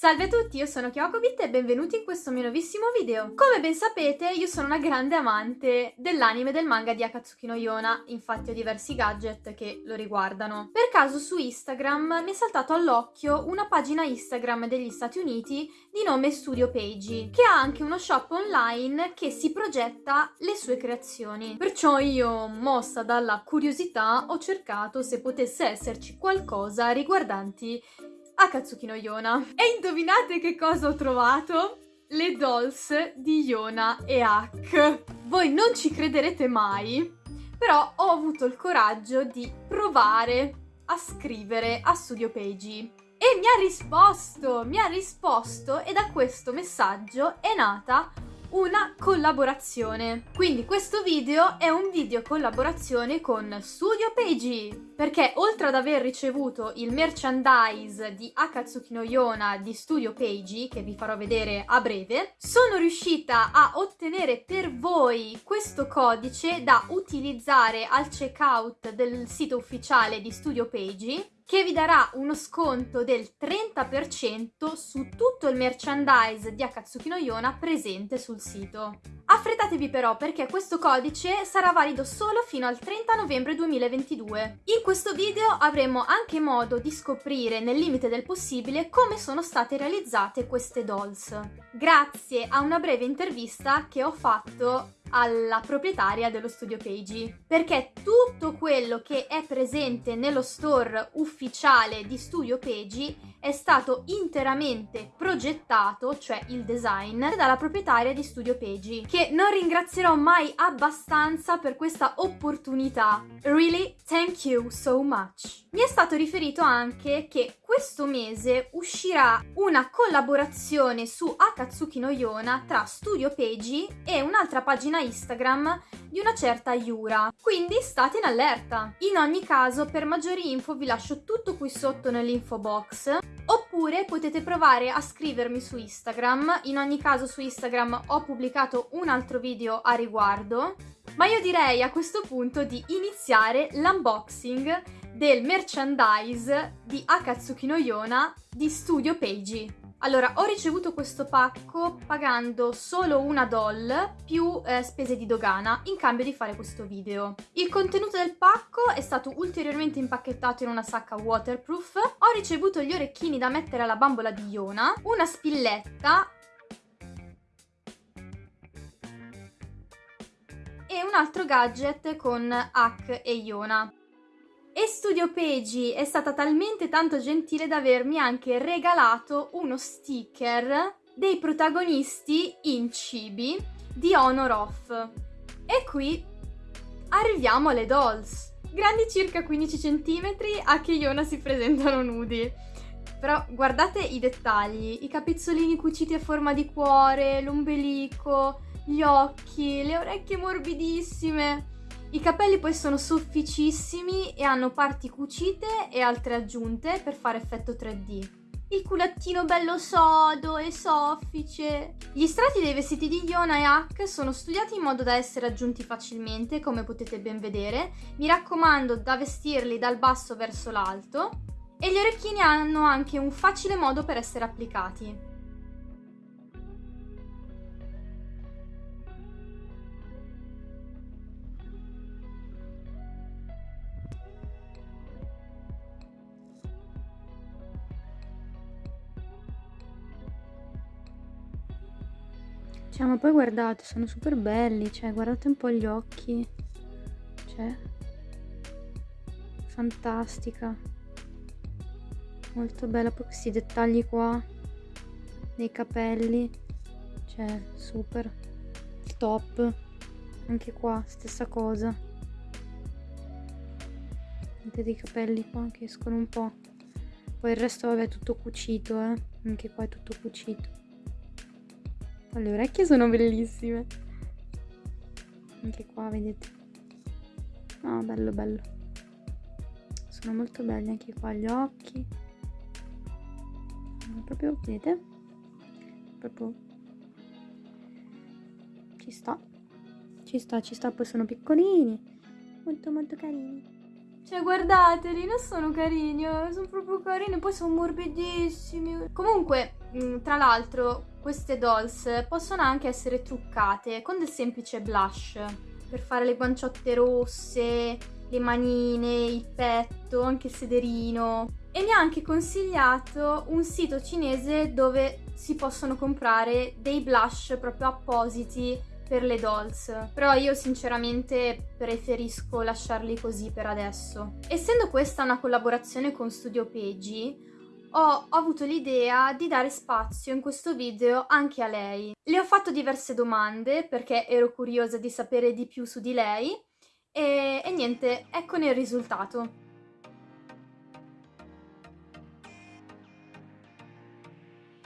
Salve a tutti, io sono Kyokobit e benvenuti in questo mio nuovissimo video. Come ben sapete, io sono una grande amante dell'anime del manga di Akatsuki no Yona, infatti ho diversi gadget che lo riguardano. Per caso su Instagram mi è saltato all'occhio una pagina Instagram degli Stati Uniti di nome Studio Page, che ha anche uno shop online che si progetta le sue creazioni. Perciò io, mossa dalla curiosità, ho cercato se potesse esserci qualcosa riguardanti Akatsuki no Yona. E indovinate che cosa ho trovato? Le dolls di Yona e Ak. Voi non ci crederete mai, però ho avuto il coraggio di provare a scrivere a Studio Page. E mi ha risposto, mi ha risposto e da questo messaggio è nata una collaborazione. Quindi questo video è un video collaborazione con Studio Page, perché oltre ad aver ricevuto il merchandise di Akatsuki no Yona di Studio Page, che vi farò vedere a breve, sono riuscita a ottenere per voi questo codice da utilizzare al checkout del sito ufficiale di Studio Page che vi darà uno sconto del 30% su tutto il merchandise di Akatsuki no Yona presente sul sito. Affrettatevi però perché questo codice sarà valido solo fino al 30 novembre 2022. In questo video avremo anche modo di scoprire nel limite del possibile come sono state realizzate queste dolls, grazie a una breve intervista che ho fatto alla proprietaria dello studio Page perché tutto quello che è presente nello store ufficiale di Studio Page è stato interamente progettato, cioè il design, dalla proprietaria di Studio Page che non ringrazierò mai abbastanza per questa opportunità. Really, thank you so much. Mi è stato riferito anche che questo mese uscirà una collaborazione su Akatsuki no Yona tra Studio Page e un'altra pagina Instagram di una certa Yura, quindi state in allerta. In ogni caso, per maggiori info vi lascio tutto qui sotto nell'info box, oppure potete provare a scrivermi su Instagram, in ogni caso su Instagram ho pubblicato un altro video a riguardo, ma io direi a questo punto di iniziare l'unboxing del merchandise di Akatsuki no Yona di Studio Page. Allora, ho ricevuto questo pacco pagando solo una doll più eh, spese di dogana in cambio di fare questo video. Il contenuto del pacco è stato ulteriormente impacchettato in una sacca waterproof. Ho ricevuto gli orecchini da mettere alla bambola di Yona, una spilletta e un altro gadget con Ak e Yona. Studio Page è stata talmente tanto gentile da avermi anche regalato uno sticker dei protagonisti in cibi di Honor Off. E qui arriviamo alle dolls. Grandi circa 15 cm, a che Yona si presentano nudi. Però guardate i dettagli, i capezzolini cuciti a forma di cuore, l'ombelico, gli occhi, le orecchie morbidissime. I capelli poi sono sofficissimi e hanno parti cucite e altre aggiunte per fare effetto 3D. Il culattino bello sodo e soffice. Gli strati dei vestiti di Yona e Hack sono studiati in modo da essere aggiunti facilmente, come potete ben vedere. Mi raccomando da vestirli dal basso verso l'alto. E gli orecchini hanno anche un facile modo per essere applicati. Cioè, ma poi guardate, sono super belli, cioè, guardate un po' gli occhi. Cioè, fantastica. Molto bella, poi questi dettagli qua, nei capelli. Cioè, super. Top. Anche qua, stessa cosa. Vedete dei capelli qua che escono un po'. Poi il resto, vabbè, è tutto cucito, eh. Anche qua è tutto cucito. Le orecchie sono bellissime. Anche qua, vedete. No, bello, bello. Sono molto belli anche qua gli occhi. Proprio, vedete? Proprio... Ci sta. Ci sta, ci sta. Poi sono piccolini. Molto, molto carini. Cioè, guardateli, non sono carini, eh, sono proprio carini, poi sono morbidissimi. Comunque, Mm, tra l'altro queste dolls possono anche essere truccate con del semplice blush per fare le guanciotte rosse, le manine, il petto, anche il sederino. E mi ha anche consigliato un sito cinese dove si possono comprare dei blush proprio appositi per le dolls, però io sinceramente preferisco lasciarli così per adesso. Essendo questa una collaborazione con Studio Peggy, ho, ho avuto l'idea di dare spazio in questo video anche a lei. Le ho fatto diverse domande perché ero curiosa di sapere di più su di lei e, e niente, eccone il risultato.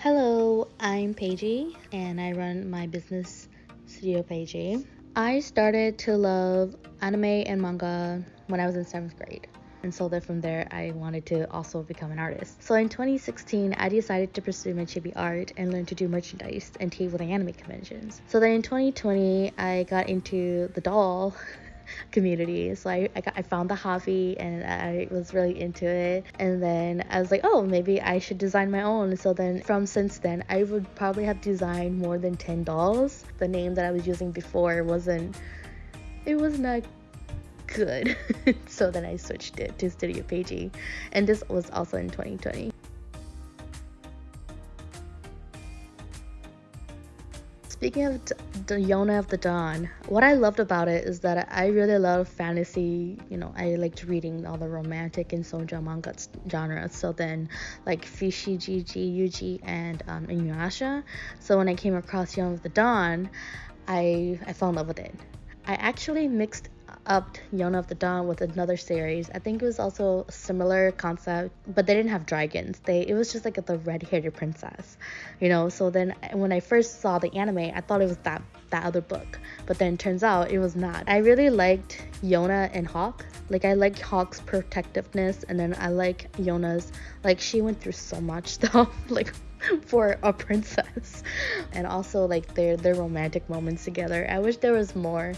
Hello, I'm Paigey and I run my business Studio Paigey. I started to love anime and manga when I was in seventh grade. And so then from there, I wanted to also become an artist. So in 2016, I decided to pursue my chibi art and learn to do merchandise and table the anime conventions. So then in 2020, I got into the doll community. So I, I, got, I found the hobby and I was really into it. And then I was like, oh, maybe I should design my own. So then from since then, I would probably have designed more than 10 dolls. The name that I was using before wasn't, it was not good. so then I switched it to Studio Paigey. And this was also in 2020. Speaking of the Yona of the Dawn, what I loved about it is that I really love fantasy. You know, I liked reading all the romantic and soja manga genres. So then, like Fishi, Gigi, Yuji, and um, Inuyasha. So when I came across Yona of the Dawn, I I fell in love with it. I actually mixed upped Yona of the Dawn with another series. I think it was also a similar concept, but they didn't have dragons. They it was just like the red-haired princess, you know. So then when I first saw the anime, I thought it was that that other book, but then turns out it was not. I really liked Yona and Hawk. Like I like Hawk's protectiveness, and then I like Yona's. Like she went through so much stuff. like for a princess. And also like their their romantic moments together. I wish there was more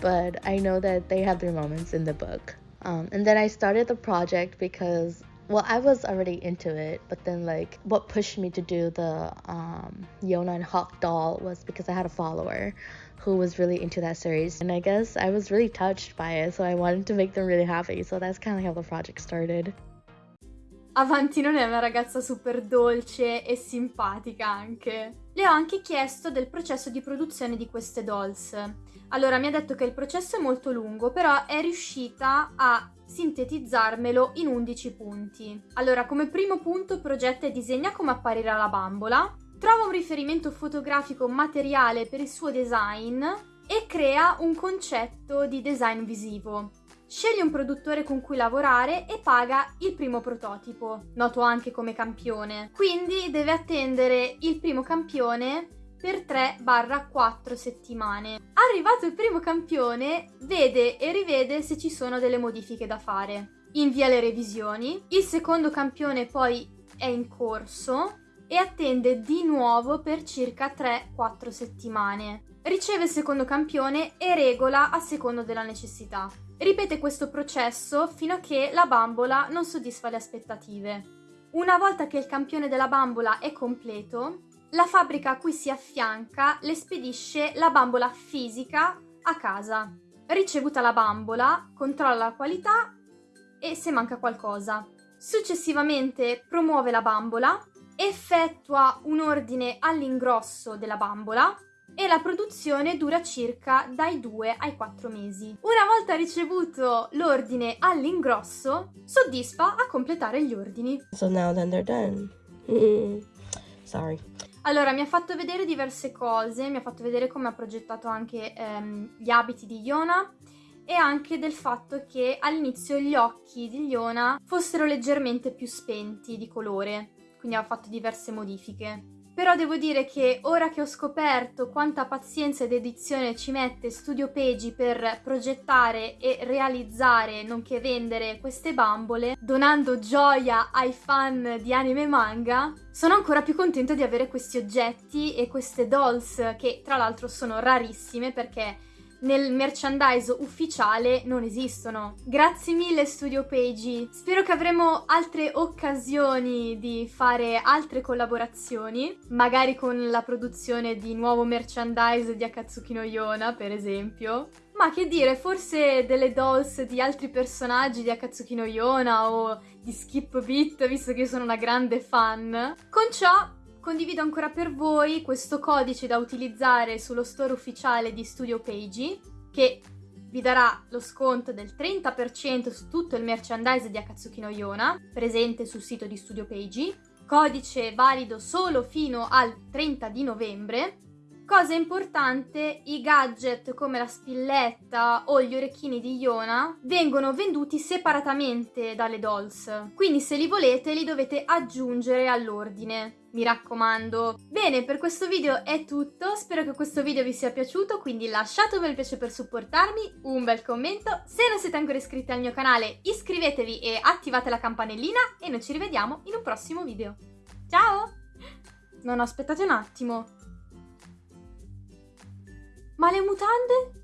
but i know that they have their moments in the book. Um, and then i started the project because well i was already into it but then like what pushed me to do the um, yona and hawk doll was because i had a follower who was really into that series. And i guess i was really touched by it so i wanted to make them really happy. So that's kind of how the project started Avanti non è una ragazza super dolce e simpatica anche. Le ho anche chiesto del processo di produzione di queste dolls. Allora mi ha detto che il processo è molto lungo, però è riuscita a sintetizzarmelo in 11 punti. Allora, come primo punto progetta e disegna come apparirà la bambola, trova un riferimento fotografico materiale per il suo design e crea un concetto di design visivo sceglie un produttore con cui lavorare e paga il primo prototipo, noto anche come campione. Quindi deve attendere il primo campione per 3-4 settimane. Arrivato il primo campione, vede e rivede se ci sono delle modifiche da fare. Invia le revisioni, il secondo campione poi è in corso e attende di nuovo per circa 3-4 settimane. Riceve il secondo campione e regola a secondo della necessità. Ripete questo processo fino a che la bambola non soddisfa le aspettative. Una volta che il campione della bambola è completo, la fabbrica a cui si affianca le spedisce la bambola fisica a casa. Ricevuta la bambola, controlla la qualità e se manca qualcosa. Successivamente promuove la bambola, effettua un ordine all'ingrosso della bambola e la produzione dura circa dai 2 ai 4 mesi. Una volta ricevuto l'ordine all'ingrosso, soddisfa a completare gli ordini. So now then they're done. Sorry. Allora, mi ha fatto vedere diverse cose, mi ha fatto vedere come ha progettato anche ehm, gli abiti di Iona e anche del fatto che all'inizio gli occhi di Iona fossero leggermente più spenti di colore, quindi ha fatto diverse modifiche. Però devo dire che ora che ho scoperto quanta pazienza ed edizione ci mette Studio Peggy per progettare e realizzare, nonché vendere queste bambole, donando gioia ai fan di anime e manga, sono ancora più contenta di avere questi oggetti e queste dolls che tra l'altro sono rarissime perché nel merchandise ufficiale non esistono. Grazie mille Studio Page. Spero che avremo altre occasioni di fare altre collaborazioni, magari con la produzione di nuovo merchandise di Akatsuki no Yona, per esempio. Ma che dire, forse delle dolls di altri personaggi di Akatsuki no Yona o di Skip Beat, visto che io sono una grande fan. Con ciò condivido ancora per voi questo codice da utilizzare sullo store ufficiale di Studio Page che vi darà lo sconto del 30% su tutto il merchandise di Akatsuki no Yona presente sul sito di Studio Page, codice valido solo fino al 30 di novembre Cosa importante, i gadget come la spilletta o gli orecchini di Iona vengono venduti separatamente dalle dolls, quindi se li volete li dovete aggiungere all'ordine. Mi raccomando. Bene, per questo video è tutto, spero che questo video vi sia piaciuto, quindi lasciate un bel piace per supportarmi, un bel commento, se non siete ancora iscritti al mio canale iscrivetevi e attivate la campanellina e noi ci rivediamo in un prossimo video. Ciao! No, no, aspettate un attimo. Ma le mutande?